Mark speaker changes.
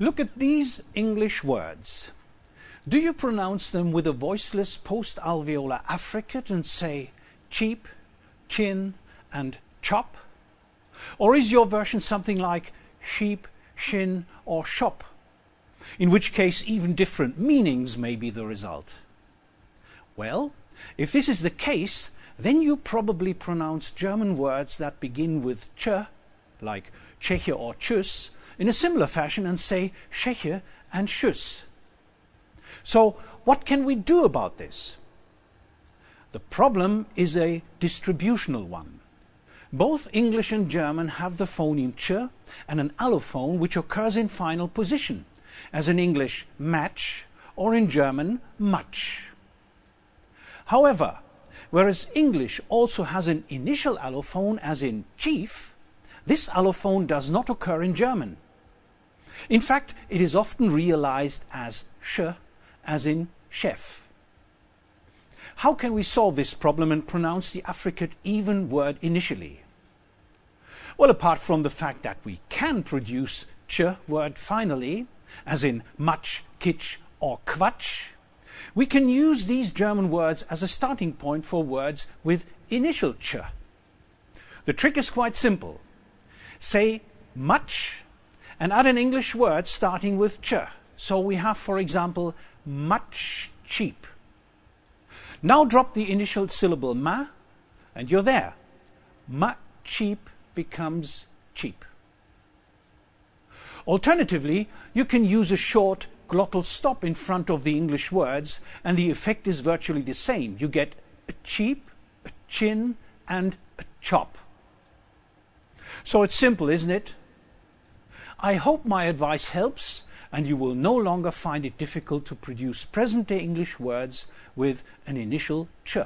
Speaker 1: Look at these English words. Do you pronounce them with a voiceless post-alveolar affricate and say cheap, chin and chop? Or is your version something like sheep, shin or shop? In which case even different meanings may be the result. Well, if this is the case, then you probably pronounce German words that begin with ch, like Tscheche or Tschüss, in a similar fashion and say Tscheche and Schuss. So what can we do about this? The problem is a distributional one. Both English and German have the phoneme ch and an allophone which occurs in final position, as in English match or in German Matsch. However, whereas English also has an initial allophone as in chief, this allophone does not occur in German. In fact, it is often realized as sh, as in chef. How can we solve this problem and pronounce the affricate even word initially? Well, apart from the fact that we can produce ch word finally, as in Matsch, kitsch or quatsch, we can use these German words as a starting point for words with initial ch. The trick is quite simple. Say Matsch and add an English word starting with ch. So we have, for example, Matsch cheap. Now drop the initial syllable ma, and you're there. Ma cheap becomes cheap. Alternatively, you can use a short glottal stop in front of the English words, and the effect is virtually the same. You get a cheap, a chin, and a chop. So it's simple, isn't it? I hope my advice helps and you will no longer find it difficult to produce present-day English words with an initial ch.